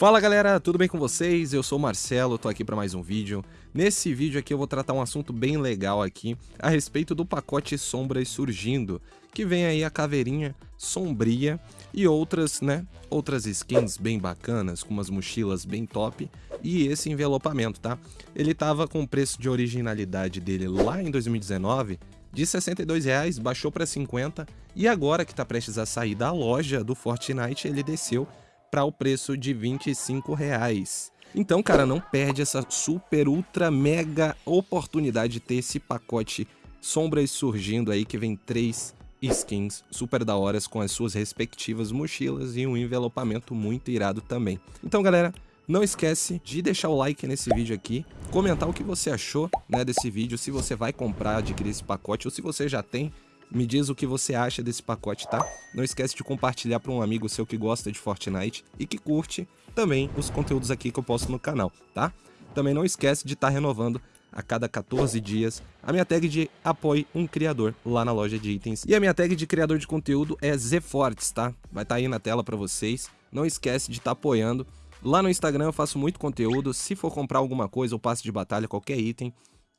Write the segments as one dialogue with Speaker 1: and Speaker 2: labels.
Speaker 1: Fala galera, tudo bem com vocês? Eu sou o Marcelo, tô aqui para mais um vídeo. Nesse vídeo aqui eu vou tratar um assunto bem legal aqui a respeito do pacote Sombras Surgindo, que vem aí a caveirinha sombria e outras, né, outras skins bem bacanas, com umas mochilas bem top e esse envelopamento, tá? Ele tava com o preço de originalidade dele lá em 2019 de R$ 62,00, baixou para 50 e agora que tá prestes a sair da loja do Fortnite, ele desceu para o preço de 25 reais. Então, cara, não perde essa super, ultra, mega oportunidade de ter esse pacote Sombras surgindo aí, que vem três skins super da horas com as suas respectivas mochilas e um envelopamento muito irado também. Então, galera, não esquece de deixar o like nesse vídeo aqui, comentar o que você achou né, desse vídeo, se você vai comprar, adquirir esse pacote ou se você já tem, me diz o que você acha desse pacote, tá? Não esquece de compartilhar para um amigo seu que gosta de Fortnite e que curte também os conteúdos aqui que eu posto no canal, tá? Também não esquece de estar tá renovando a cada 14 dias a minha tag de apoie um criador lá na loja de itens. E a minha tag de criador de conteúdo é Zfortes, tá? Vai estar tá aí na tela para vocês. Não esquece de estar tá apoiando. Lá no Instagram eu faço muito conteúdo. Se for comprar alguma coisa ou passe de batalha, qualquer item,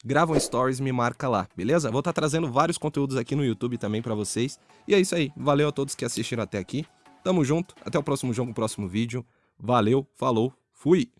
Speaker 1: grava um stories me marca lá, beleza? Vou estar tá trazendo vários conteúdos aqui no YouTube também para vocês. E é isso aí, valeu a todos que assistiram até aqui. Tamo junto, até o próximo jogo, o próximo vídeo. Valeu, falou, fui!